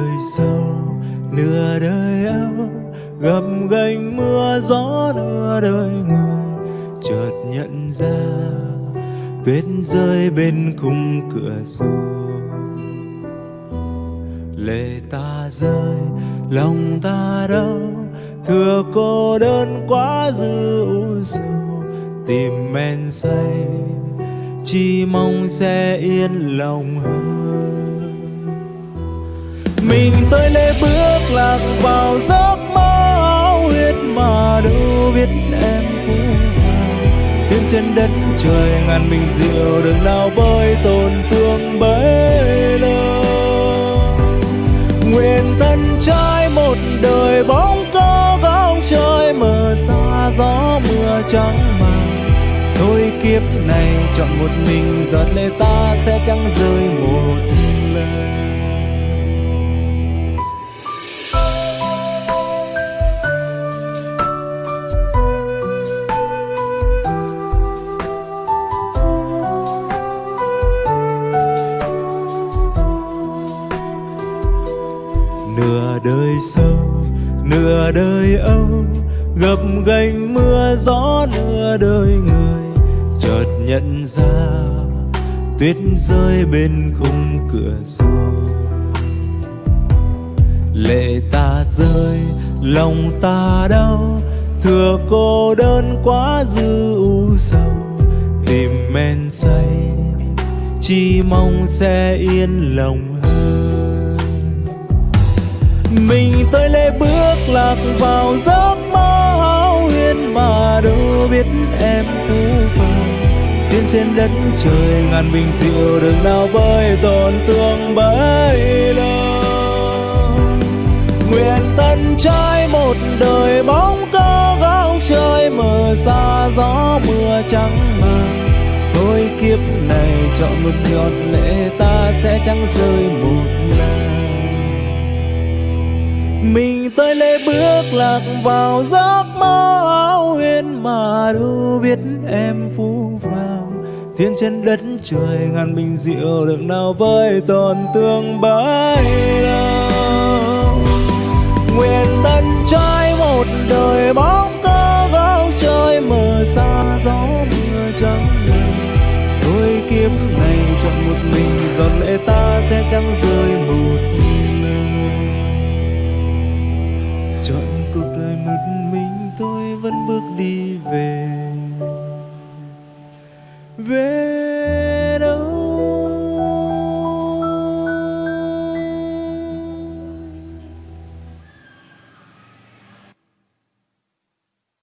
đời giàu nửa đời áo gầm gành mưa gió nửa đời người chợt nhận ra tuyết rơi bên khung cửa sổ. Lệ ta rơi, lòng ta đau thừa cô đơn quá dư u sầu, tìm men say, chỉ mong sẽ yên lòng hơn mình tôi lê bước lạc vào giấc mơ áo huyết mà đâu biết em phú vàng tiến trên đất trời ngàn mình diệu đường nào bơi tổn thương bấy lâu. Nguyện thân trai một đời bóng có góc trời mờ xa gió mưa trắng màng. Thôi kiếp này chọn một mình, giọt lệ ta sẽ chẳng rơi một sâu, nửa đời âu, gập ghềnh mưa gió nửa đời người. Chợt nhận ra, tuyết rơi bên khung cửa sổ. Lệ ta rơi, lòng ta đau thừa cô đơn quá dư u sầu. Tìm men say, chỉ mong sẽ yên lòng hơn mình tới lê bước lạc vào giấc mơ hão huyền mà đâu biết em phú phàng tiên trên đất trời ngàn bình diệu đường nào bơi tổn thương bấy lâu. Nguyện tân trai một đời bóng cơ gạo trời mờ xa gió mưa trắng màng thôi kiếp này chọn một giọt lệ ta sẽ chẳng rơi một lần mình tới lê bước lạc vào giấc mơ áo huyền mà đâu biết em phú vàng thiên trên đất trời ngàn bình rượu được nào với tổn thương bấy lâu nguyện tân trai một đời bóng chọn cuộc đời một mình tôi vẫn bước đi về. Về